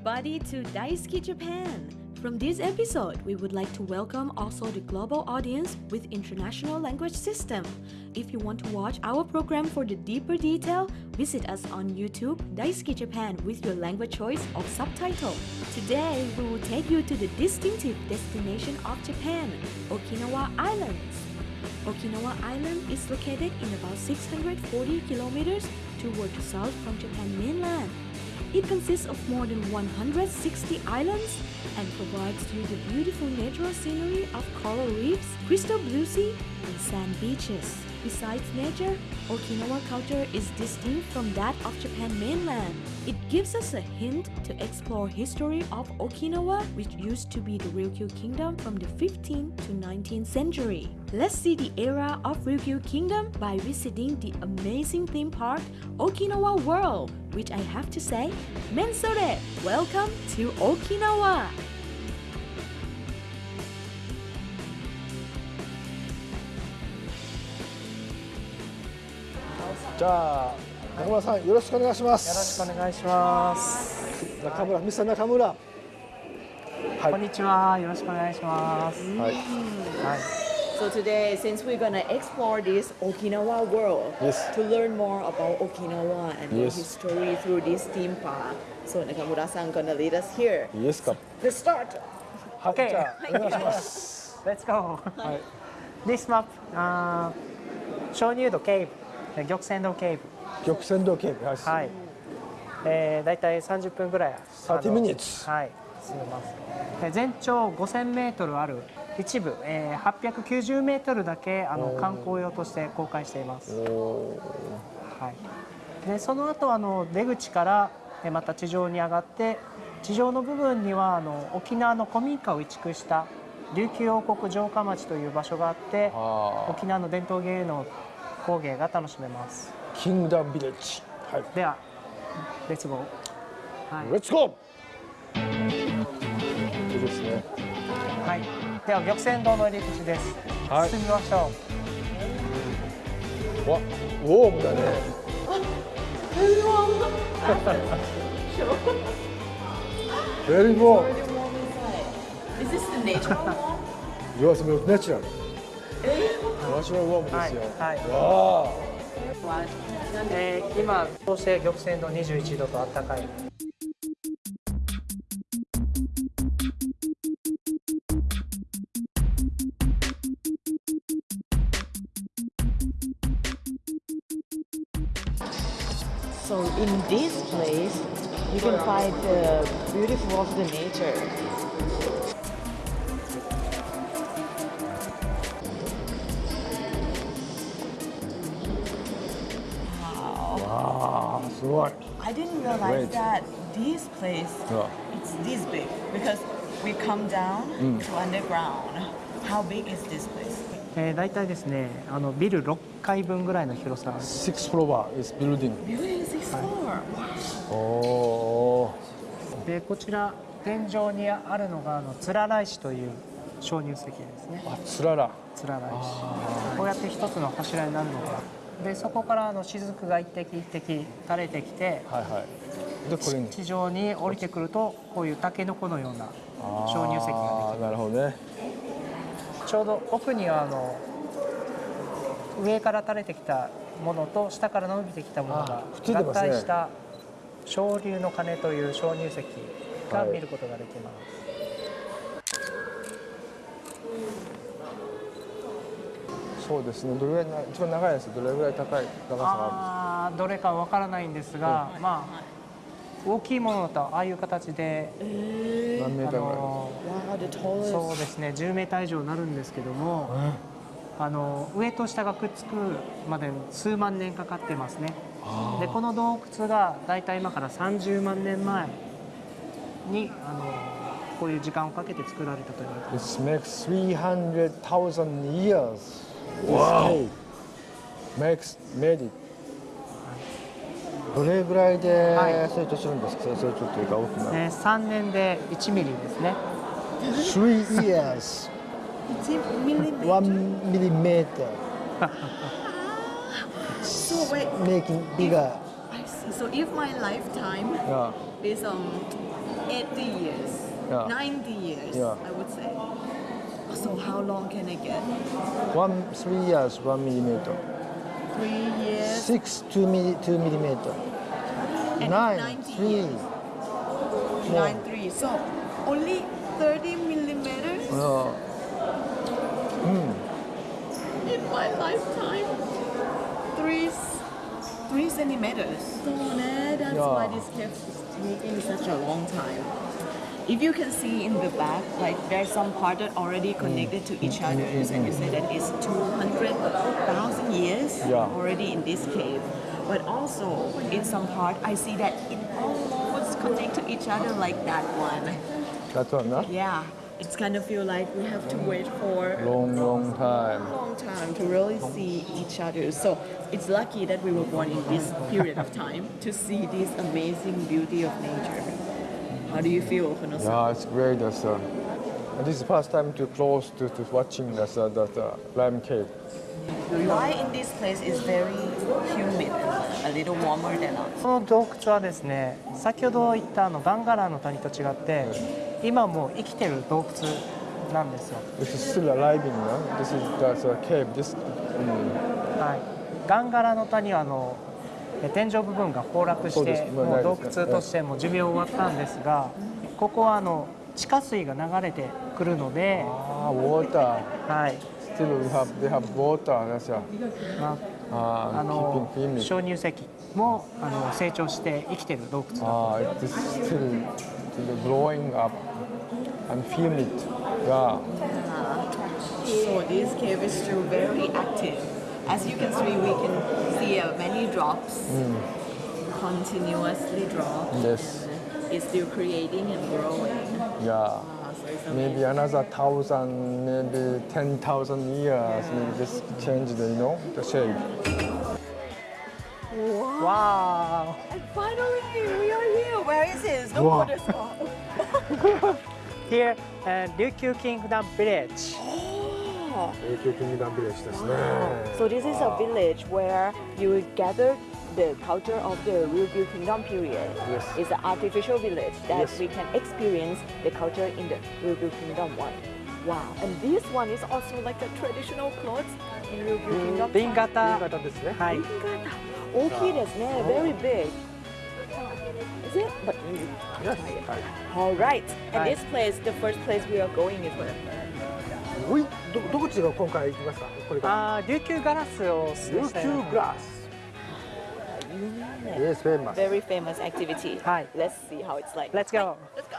Everybody to Daisuki Japan. From this episode, we would like to welcome also the global audience with international language system. If you want to watch our program for the deeper detail, visit us on YouTube Daisuki Japan with your language choice of subtitle. Today, we will take you to the distinctive destination of Japan, Okinawa Islands. Okinawa Island is located in about 640 kilometers toward the south from Japan mainland. It consists of more than 160 islands and provides you the beautiful natural scenery of coral reefs, crystal blue sea, and sand beaches. Besides nature, Okinawa culture is distinct from that of Japan mainland. It gives us a hint to explore history of Okinawa, which used to be the Ryukyu Kingdom from the 15th to 19th century. Let's see the era of Ryukyu Kingdom by visiting the amazing theme park Okinawa World, which I have to say, Mensore, welcome to Okinawa! じゃあ中村さんよろしくお願いしますよろしくお願いします。中村ミスター中村はいこんにちは。よろしくお願いします。はいはい。So today, since we're gonna explore this Okinawa world Yes. to learn more about Okinawa and Yes. the history through this theme park, so Nakamura-san gonna lead us here. いいですか Let's start. はい OK じゃあお願いします。Let's go. はい This map, あー鍾乳洞ケーブ、玉泉洞ケーブ。玉泉洞警備はい、はい。えー、だいたい30分ぐらい。30あの minutes はい。進みます。えー全長5000メートルある一部、えー、890メートルだけあの観光用として公開しています。おはい、でその後あの出口からえまた地上に上がって地上の部分にはあの沖縄の古民家を移築した琉球王国城下町という場所があってあ沖縄の伝統芸能工芸が楽しめます。ーキングダムビレッジはい。ではレッツゴーはい、レッツゴーいいですね。はい、では玉泉洞の入り口です、はい。進みましょわウォームだね。Very warm Is this the natural wall? You are so natural ナチュラルウォームですよはいはいえー今そして玉泉洞21度と暖かい So in this place, you can find the beautiful of the nature. すごい I didn't realize that this place it's this big because we come down to underground. How big is this place? えー、大体ですねあのビル6階分ぐらいの広さ Six floor is building Building six floor. Wow. おおでこちら天井にあるのがあのつらら石という鍾乳石ですねーあつららつらら石こうやって一つの柱になるのがでそこからあの雫が一滴一滴垂れてきてはいはい。でこれに。地上に降りてくるとこういうタケノコのような鍾乳石があーなるほどね。できるちょうど奥にはあの上から垂れてきたものと下から伸びてきたものが合体した昇竜の鐘という鍾乳石が見ることができます、そうですね。どれぐらいな一番長いやつどれぐらい高い長さがああーどれかわからないんですが、まあ大きいものだとああいう形で、るんですか何メーあターぐらい？の Wow, the tallest. そうですね10メーター以上になるんですけども、あの上と下がくっつくまで数万年かかってますね。でこの洞窟が大体今から30万年前にあのこういう時間をかけて作られたと言われてます This makes 300,000 years Wow makes made it どれぐらいではい成長するんですか、成長というか大きな、ね、3年で1ミリですね Three years millimeter. one millimeter So wait, making bigger I So if my lifetime Yeah. is um 80 years, Yeah. 90 years, Yeah. I would say. So how long can I get? One three years, one millimeter. Three years. Six two milli, two millimeter. And Nine three. years. Nine three. So only 30 millimeters Uh, in my lifetime. Three, three centimeters. So nah, that's Yeah. why this kept taking such a long time. If you can see in the back, like there's some part that already connected to each other, and you say that it's 200,000 years Yeah. already in this cave. But also in some part, I see that it almost connect to each other like that one. that one, huh? Yeah, it's kind of feel like we have to wait for Long, long time. long time to really see each other. So it's lucky that we were born in this period of time to see this amazing beauty of nature. How do you feel, Konosan? Yeah, it's great. That's, uh, this is first time to close to, to watching that, uh, that uh, lime cave. Why in this place is very humid a little warmer than us? この洞窟はですね先ほど言ったあのガンガラの谷と違って今もう生きてる洞窟なんですよ、This is still alive in, uh, this is that's a cave. This, mm, はい、ガンガラの谷はあのえ天井部分が崩落してもう洞窟としてもう寿命終わったんですがここはあの地下水が流れてくるので、ah, water. はい Still we have they have water. That's uh, ま uh, あ、あの.鍾乳石もあの成長して生きてる洞窟だと Ah, it is still, still growing up and humid. Yeah. So this cave is still very active. As you can see, we can see uh, many drops continuously drop. Yes. It's still creating and growing. Yeah. Ah, so Maybe amazing. another thousand, maybe ten thousand years, maybe just change the, you know, the shape. Wow. わ And finally, we are here. Where is this? The Wow. water spot. ー Here, uh, Ryukyu Kingdom Village so this is a village where you gather the culture of the Ryukyu Kingdom period. Yes. It's an artificial village that yes. we can experience the culture in the Ryukyu Kingdom one. Wow. And this one is also like a traditional clothes in Ryukyu Kingdom. Bingata. Bingata. Bingata. Okay, very big. Is it? But yes. All right. And this place, the first place we are going is where? おい、ど、どこちが今回行きますか。これから。あー琉球ガラスをおすすめしたいな YouTube glass. Yes, famous. Very famous activity. はい Let's see how it's like. Let's go Let's go.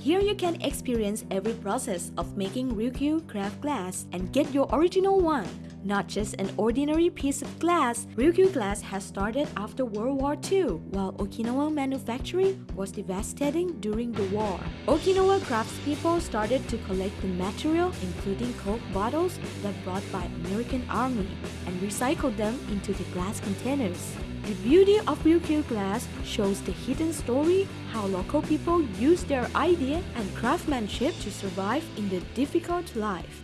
Here you can experience every process of making Ryukyu craft glass and get your original one. Not just an ordinary piece of glass, Ryukyu glass has started after World War II, while Okinawa manufacturing was devastating during the war. Okinawa craftspeople started to collect the material, including Coke bottles that brought by American Army, and recycled them into the glass containers. The beauty of Ryukyu glass shows the hidden story how local people use their idea and craftsmanship to survive in the difficult life.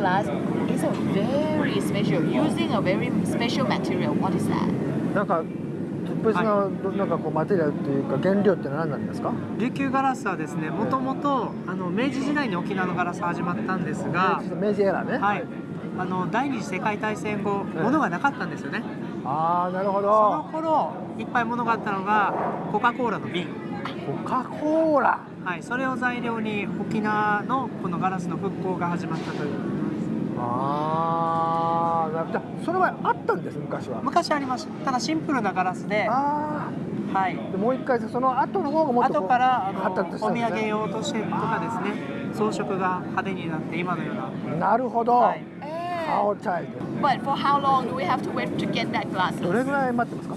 Glass is a very special, using a very special material. What is that? なんか特別な、なんかこうマテリアルというか原料ってのは何なんですか？琉球ガラスはですねもともとあの明治時代に沖縄のガラス始まったんですが、明治エラーね。はい、あの第二次世界大戦後物がなかったんですよねああ、なるほそのど。頃いっぱい物があったのがコカ・コーラの瓶コカコーラ。はい、それを材料に沖縄のこのガラスの復興が始まったというあああじゃあその前あったんです昔は。昔ありましたただシンプルなガラスで、あはい、もう一回その後の方がもっと後からあのお土産用としてとかですね装飾が派手になって今のような。なるほど、はい、How child But for how long do we have to wait to get that glass? どれぐらい待ってますか？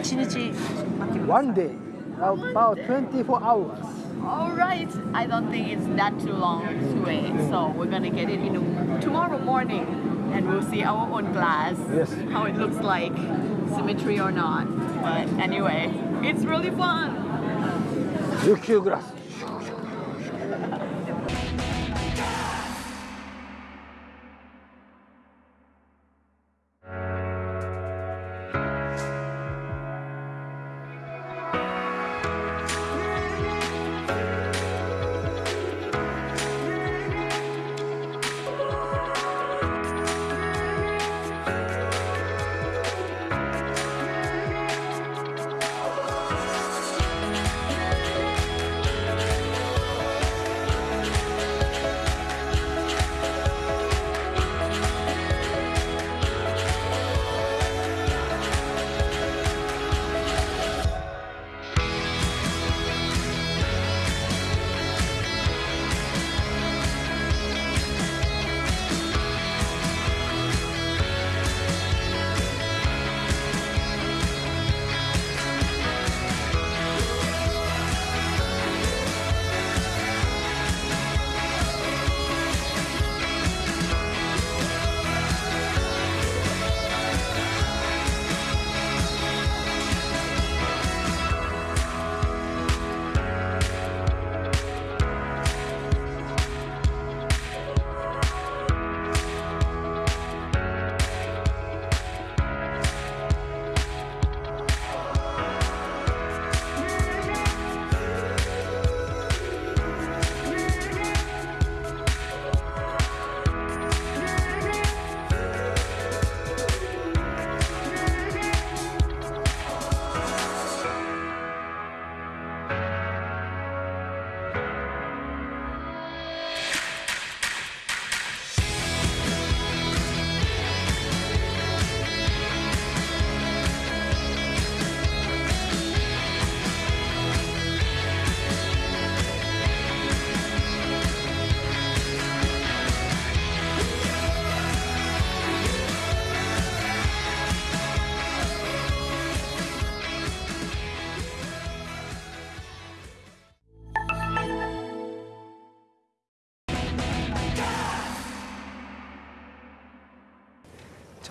一日待ってください。One day about 24 hours All right. I don't think it's that too long to wait. So we're gonna get it in the, tomorrow morning, and we'll see our own glass. Yes. How it looks like, symmetry or not. But anyway, it's really fun. 琉球グラス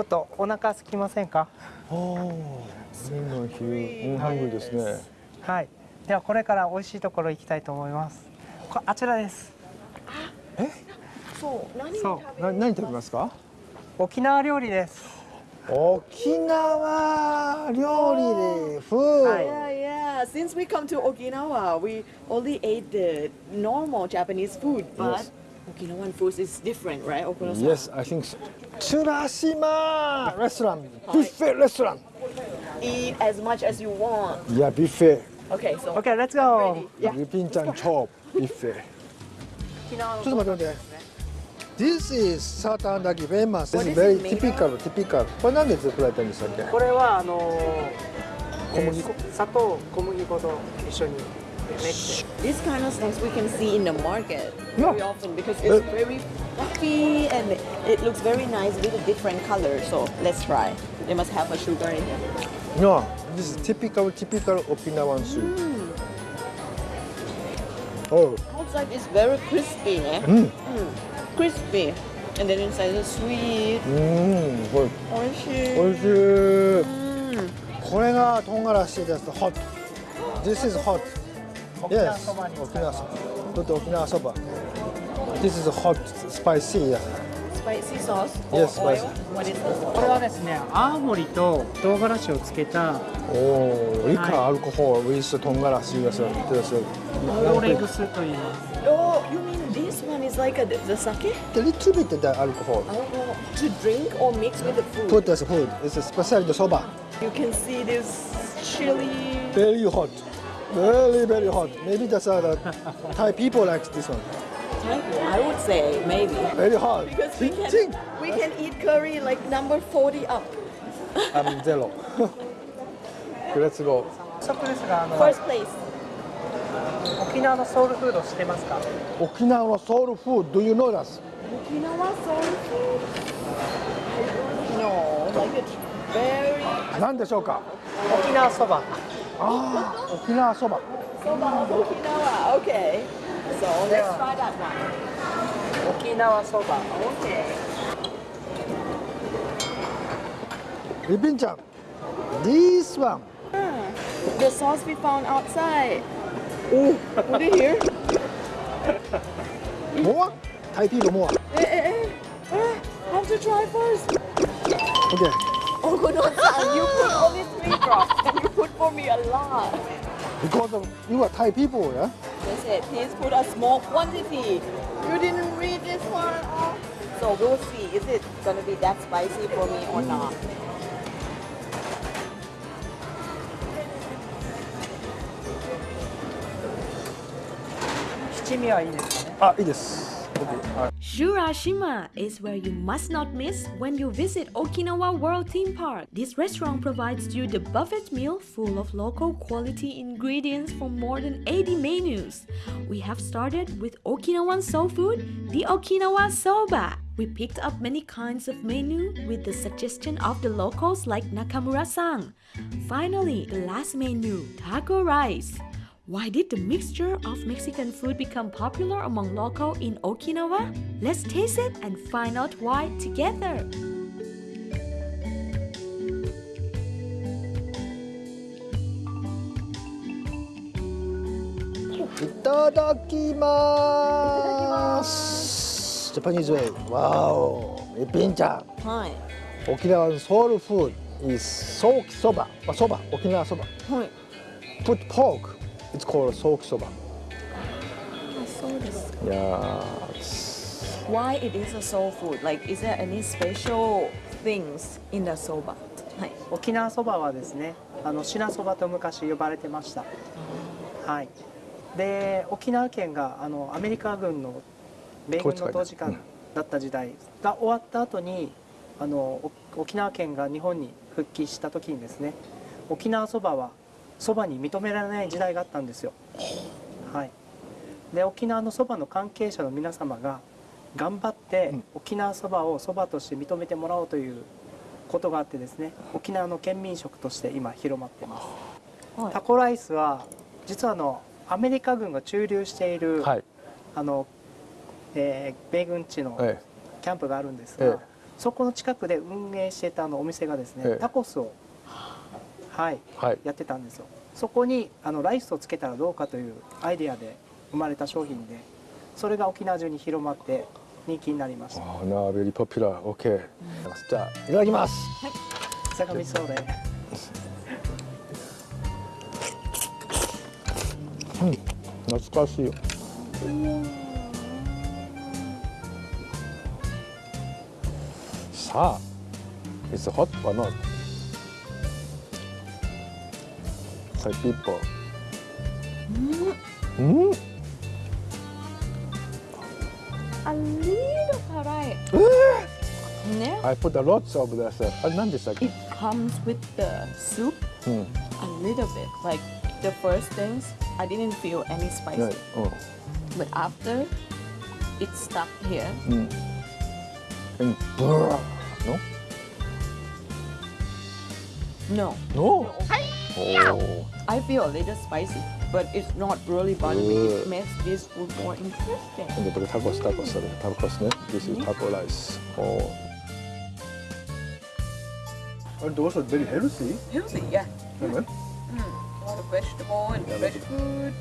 っとお腹空きませんか？麺の昼、うん、ハングルですね。はい。ではこれから美味しいところ行きたいと思います。こあちらです。そうな、何食べますか？沖縄料理です。沖縄料理でフー、Yeah, yeah. Since we come to Okinawa, we only ate the normal Japanese food, but Yes. Okinawan food is different, right? Okurasan? Yes, I think so. Tsurashima restaurant, buffet restaurant. Eat as much as you want. Yeah, buffet. Okay, so. Okay, let's go. Yeah. Yupinchan chop buffet. ちょっと待って待って。This is サーターアンダギー famous. This is very typical, typical. これ何で作られたんでしたっけ？これはあの小麦粉、砂糖、小麦粉と一緒に。練って this kind of snacks we can see in the market Yeah. very often because Uh, it's very fluffy and it looks very nice with a different color. So let's try. They must have a sugar in it. No, this is typical, typical Okinawan soup. Oh, Outside is very crispy, eh? Mm. Crispy. And then inside is sweet. うん、これ Oishi. 美味しい。 Mm. これが唐辛子です。hot. This is hot. 沖縄 Yes. そばに沖縄そば。ちょっと沖縄そば。This is hot, spicy. Yeah. Spicy sauce. Yes, spicy. What is this? これはですね青森と唐辛子をつけたおお、リカアルコホール、ウィストンガラシですよ。ですよ。オーレグスと言います Oh, you mean this one is like a, the sake? A little bit the alcohol. Oh, to drink or mix with the food? Put as food. It's especially the soba. You can see this chili. Very hot. Very very hot. Maybe that's uh, the Thai people like this one. I would say maybe. Very hard. Because we Ching, can, we can eat curry like number 40 up. I'm zero. Let's go. 早速ですがあの First place. 沖縄のソウルフード知ってますか沖縄のソウルフード Do you know that? Okinawa soul food? No, like it's very 何でしょうか沖縄そば Ah, Okinawa soba. Soba Okinawa, okay. So let's yeah. try that one. Okinawa soba, okay. Bibinchan, this one. Ah, the sauce we found outside. Oh, put it here. More? Thai people more. Eh, eh, eh. Ah, have to try first. Okay. Oh, no, you put all only three drops for me a lot. Because of you are Thai people yeah They said, please put a small quantity. You didn't read this one. Oh. So we'll see. Is it gonna be that spicy for me or not? 七味はいいですかねあいいです OK はい Churashima is where you must not miss when you visit Okinawa World Theme Park. This restaurant provides you the buffet meal full of local quality ingredients from more than 80 menus. We have started with Okinawan soul food, the Okinawa soba. We picked up many kinds of menu with the suggestion of the locals like Nakamura-san. Finally, the last menu, taco rice. Why did the mixture of Mexican food become popular among local in Okinawa? Let's taste it and find out why together! Itadakimasu! Japanese way. Wow! Ippin-chan. Hi. Okinawa's soul food is soki soba. Soba, Okinawa soba. Hi. Put pork it's called ソーキそば I saw this. いや Why it is a soul food? Like, is there any special things in the soba? Hi. 沖縄そばはですねあの品そばと昔呼ばれてましたはいで沖縄県があのアメリカ軍の米軍の統治下だった時代が終わった後にあのお沖縄県が日本に復帰した時にですね沖縄そばはそばに認められない時代があったんですよ。はい。で沖縄のそばの関係者の皆様が頑張ってうん。沖縄そばをそばとして認めてもらおうということがあってですね沖縄の県民食として今広まっています。はい。タコライスは実はあのアメリカ軍が駐留している、はい。あの、えー米軍地のえ。キャンプがあるんですが、ええ。そこの近くで運営していたあのお店がですね、ええ。タコスを、はい、はい。やってたんですよ。そこにあのライスをつけたらどうかというアイデアで生まれた商品でそれが沖縄中に広まって人気になりました。なあベリーポピュラー OK じゃあいただきます。相模そうで懐かしいよ。さあ It's hot or not? for people. Mm. Mm. A little right. yeah. I put a lot of uh, this. Uh, it comes with the soup mm. a little bit. Like the first things, I didn't feel any spicy. Right. Oh. But after, it stopped here. Mm. And no? No. No. no. Oh. I feel a little spicy, but it's not really bothering me. It makes this food more interesting. 근데 그 타코스 타코스 This is taco rice. Oh. And those are very healthy. Healthy, yeah. Mm. A lot of vegetable and yeah, fresh food.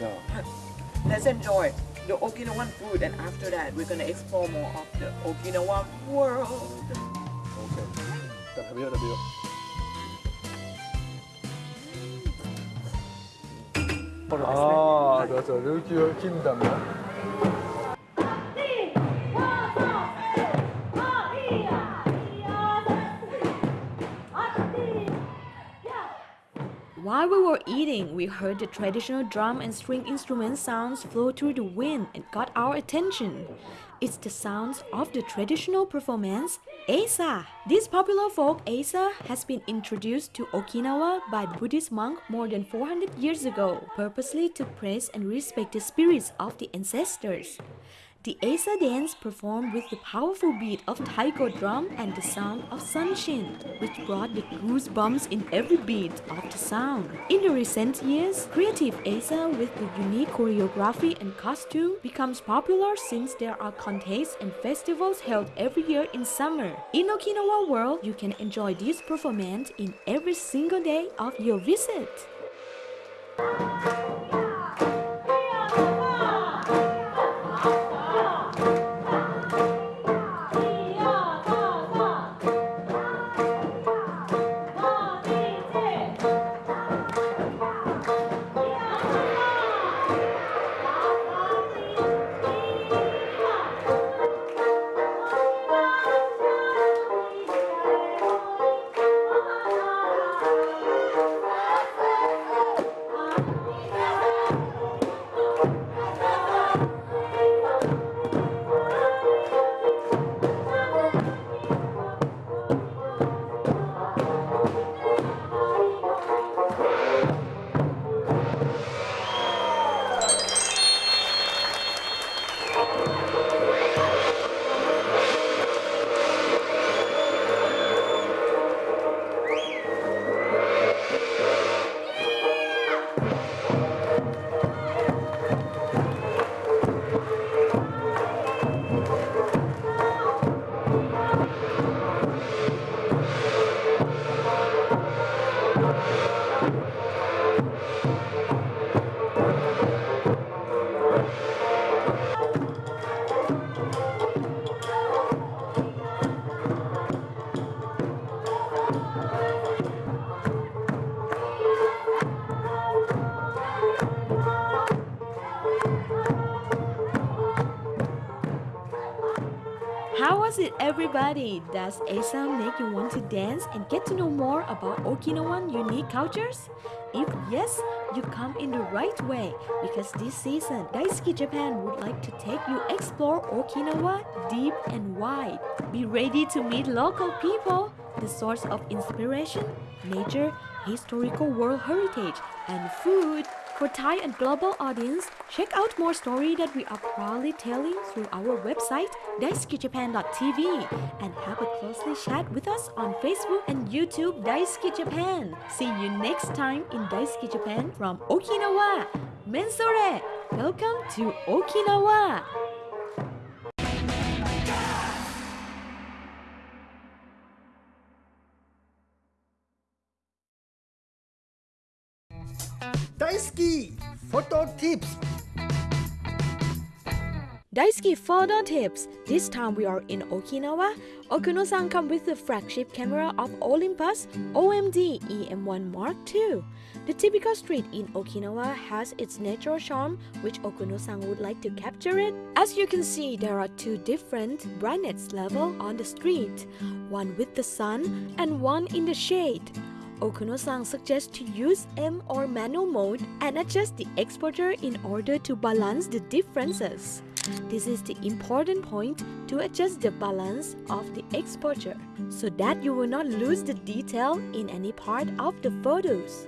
Yeah. Let's enjoy the Okinawan food, and after that, we're gonna explore more of the Okinawan world. Okay. Have have. 幌ですね。ああ、だから琉球金山の。We we heard the traditional drum and string instrument sounds flow through the wind and got our attention. It's the sounds of the traditional performance, Eisa. This popular folk Eisa has been introduced to Okinawa by Buddhist monk more than 400 years ago, purposely to praise and respect the spirits of the ancestors. The Eisa dance performed with the powerful beat of taiko drum and the sound of sanshin, which brought the goosebumps in every beat of the sound. In the recent years, creative Eisa with the unique choreography and costume becomes popular since there are contests and festivals held every year in summer. In Okinawa world, you can enjoy this performance in every single day of your visit. How was it, everybody? Does Eisa make you want to dance and get to know more about Okinawan unique cultures? If yes, you come in the right way because this season, Daisuki Japan would like to take you explore Okinawa deep and wide. Be ready to meet local people, the source of inspiration, nature, historical world heritage, and food. For Thai and global audience, check out more story that we are proudly telling through our website daisukijapan.tv and have a closely chat with us on Facebook and YouTube Daisuki Japan. See you next time in Daisuki Japan from Okinawa. Mensore! Welcome to Okinawa! Daisuki photo tips. Daisuki photo tips. This time we are in Okinawa. Okuno-san come with the flagship camera of Olympus OMD EM1 Mark II. The typical street in Okinawa has its natural charm, which Okuno-san would like to capture it. As you can see, there are two different brightness level on the street, one with the sun and one in the shade. Okuno-san suggests to use M or manual mode and adjust the exposure in order to balance the differences. This is the important point to adjust the balance of the exposure so that you will not lose the detail in any part of the photos.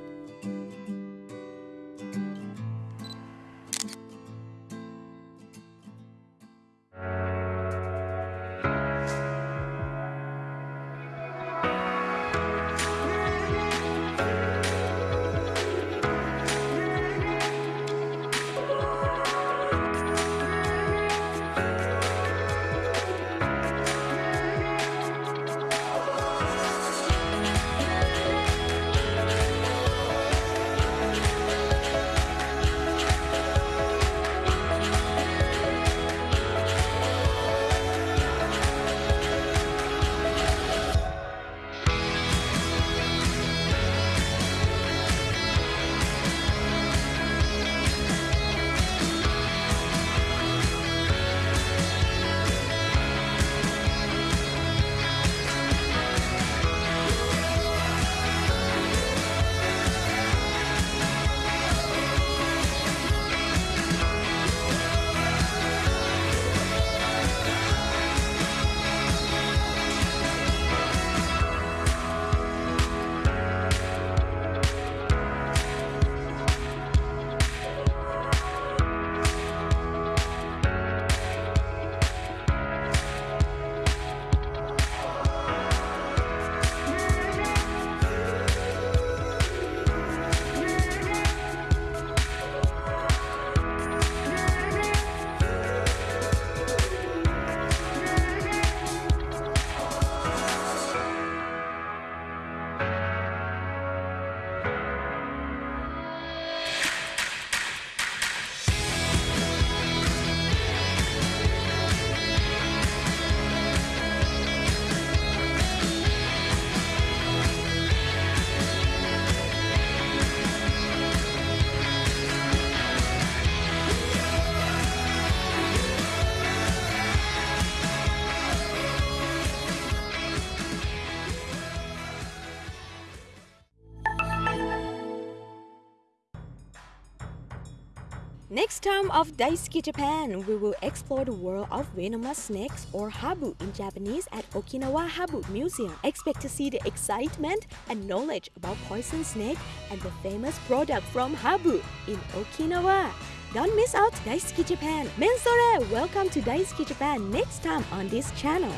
Time of Daisuki Japan, we will explore the world of venomous snakes or habu in Japanese at Okinawa Habu Museum. Expect to see the excitement and knowledge about poison snake and the famous product from habu in Okinawa. Don't miss out Daisuki Japan. Mensore, welcome to Daisuki Japan next time on this channel.